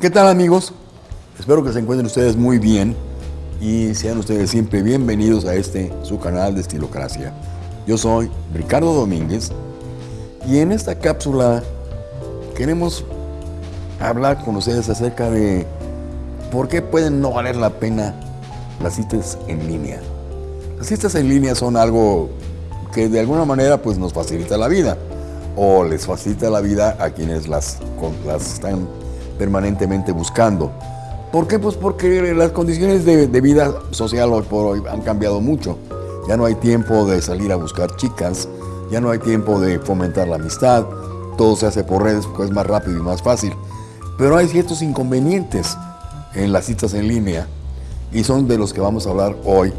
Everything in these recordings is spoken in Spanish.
¿Qué tal amigos? Espero que se encuentren ustedes muy bien y sean ustedes siempre bienvenidos a este su canal de Estilocracia. Yo soy Ricardo Domínguez y en esta cápsula queremos hablar con ustedes acerca de por qué pueden no valer la pena las citas en línea. Las citas en línea son algo que de alguna manera pues nos facilita la vida o les facilita la vida a quienes las, las están permanentemente buscando. ¿Por qué? Pues porque las condiciones de, vida social hoy por hoy han cambiado mucho. Ya no hay tiempo de salir a buscar chicas, ya no hay tiempo de fomentar la amistad, todo se hace por redes porque es más rápido y más fácil. Pero hay ciertos inconvenientes en las citas en línea y son de los que vamos a hablar hoy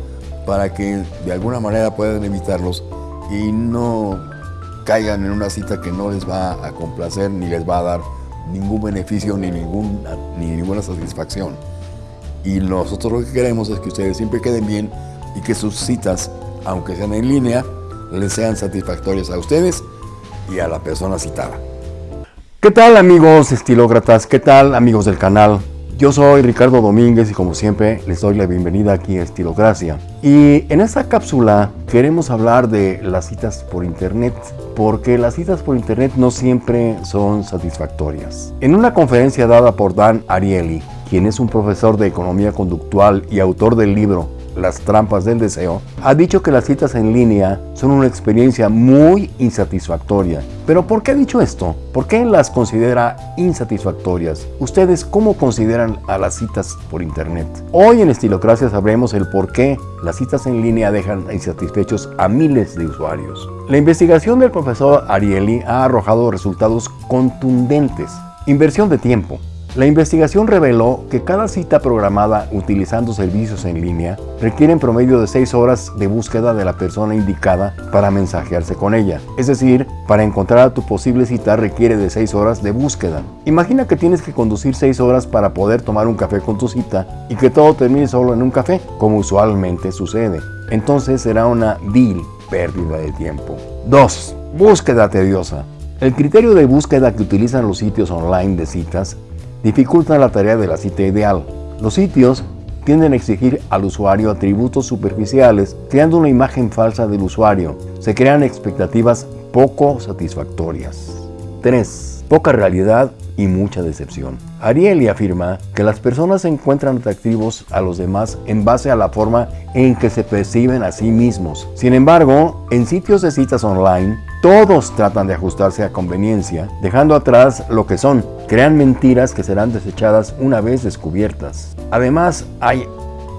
para que de alguna manera puedan evitarlos y no caigan en una cita que no les va a complacer ni les va a dar ningún beneficio ni, ningún, ni ninguna satisfacción. Y nosotros lo que queremos es que ustedes siempre queden bien y que sus citas, aunque sean en línea, les sean satisfactorias a ustedes y a la persona citada. ¿Qué tal amigos estilócratas? ¿Qué tal amigos del canal? Yo soy Ricardo Domínguez y como siempre les doy la bienvenida aquí a Estilocracia. Y en esta cápsula queremos hablar de las citas por internet, porque las citas por internet no siempre son satisfactorias. En una conferencia dada por Dan Ariely, quien es un profesor de economía conductual y autor del libro las trampas del deseo, ha dicho que las citas en línea son una experiencia muy insatisfactoria. ¿Pero por qué ha dicho esto? ¿Por qué las considera insatisfactorias? ¿Ustedes cómo consideran a las citas por internet? Hoy en Estilocracia sabremos el por qué las citas en línea dejan insatisfechos a miles de usuarios. La investigación del profesor Ariely ha arrojado resultados contundentes. Inversión de tiempo, la investigación reveló que cada cita programada utilizando servicios en línea requiere en promedio de 6 horas de búsqueda de la persona indicada para mensajearse con ella. Es decir, para encontrar a tu posible cita requiere de 6 horas de búsqueda. Imagina que tienes que conducir 6 horas para poder tomar un café con tu cita y que todo termine solo en un café, como usualmente sucede. Entonces será una vil pérdida de tiempo. 2. Búsqueda tediosa. El criterio de búsqueda que utilizan los sitios online de citas dificultan la tarea de la cita ideal. Los sitios tienden a exigir al usuario atributos superficiales, creando una imagen falsa del usuario. Se crean expectativas poco satisfactorias. 3. Poca realidad y mucha decepción. Ariely afirma que las personas encuentran atractivos a los demás en base a la forma en que se perciben a sí mismos. Sin embargo, en sitios de citas online, todos tratan de ajustarse a conveniencia, dejando atrás lo que son. Crean mentiras que serán desechadas una vez descubiertas. Además, hay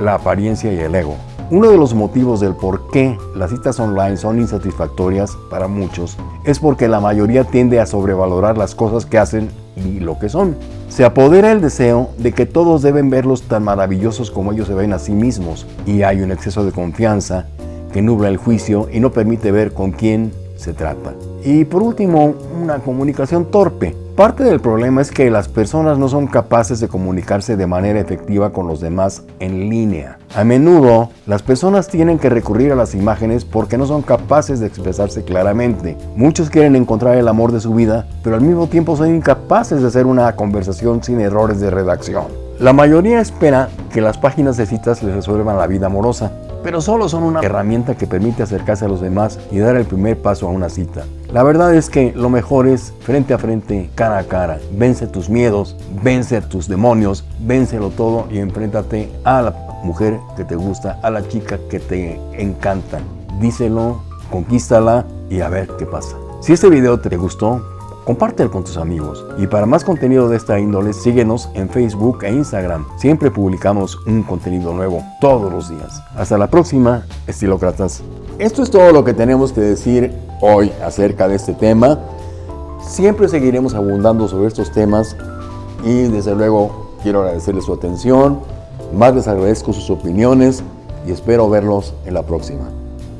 la apariencia y el ego. Uno de los motivos del por qué las citas online son insatisfactorias para muchos es porque la mayoría tiende a sobrevalorar las cosas que hacen y lo que son. Se apodera el deseo de que todos deben verlos tan maravillosos como ellos se ven a sí mismos y hay un exceso de confianza que nubla el juicio y no permite ver con quién se trata. Y por último, una comunicación torpe. Parte del problema es que las personas no son capaces de comunicarse de manera efectiva con los demás en línea. A menudo, las personas tienen que recurrir a las imágenes porque no son capaces de expresarse claramente. Muchos quieren encontrar el amor de su vida, pero al mismo tiempo son incapaces de hacer una conversación sin errores de redacción. La mayoría espera que las páginas de citas les resuelvan la vida amorosa, pero solo son una herramienta que permite acercarse a los demás y dar el primer paso a una cita. La verdad es que lo mejor es frente a frente, cara a cara. Vence tus miedos, vence tus demonios, vénselo todo y enfréntate a la mujer que te gusta, a la chica que te encanta. Díselo, conquístala y a ver qué pasa. Si este video te gustó, compártelo con tus amigos. Y para más contenido de esta índole, síguenos en Facebook e Instagram. Siempre publicamos un contenido nuevo todos los días. Hasta la próxima, estilócratas. Esto es todo lo que tenemos que decir hoy acerca de este tema. Siempre seguiremos abundando sobre estos temas y desde luego quiero agradecerles su atención. Más les agradezco sus opiniones y espero verlos en la próxima.